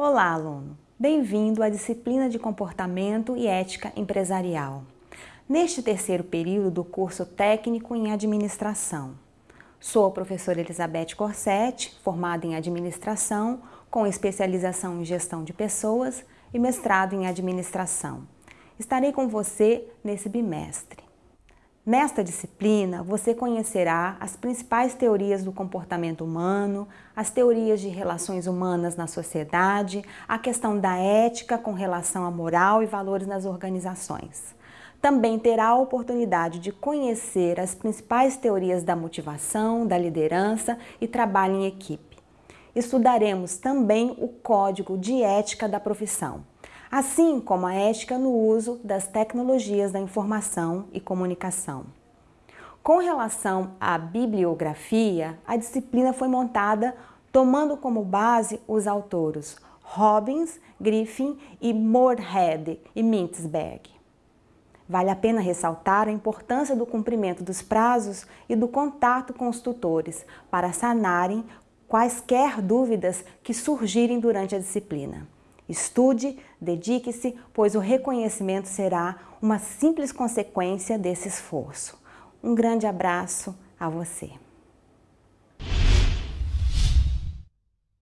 Olá, aluno! Bem-vindo à disciplina de Comportamento e Ética Empresarial. Neste terceiro período do curso técnico em Administração. Sou a professora Elizabeth Corsetti, formada em Administração, com especialização em Gestão de Pessoas e mestrado em Administração. Estarei com você nesse bimestre. Nesta disciplina, você conhecerá as principais teorias do comportamento humano, as teorias de relações humanas na sociedade, a questão da ética com relação à moral e valores nas organizações. Também terá a oportunidade de conhecer as principais teorias da motivação, da liderança e trabalho em equipe. Estudaremos também o Código de Ética da Profissão assim como a ética no uso das tecnologias da informação e comunicação. Com relação à bibliografia, a disciplina foi montada tomando como base os autores Robbins, Griffin e Moorhead e Mintzberg. Vale a pena ressaltar a importância do cumprimento dos prazos e do contato com os tutores para sanarem quaisquer dúvidas que surgirem durante a disciplina. Estude, dedique-se, pois o reconhecimento será uma simples consequência desse esforço. Um grande abraço a você.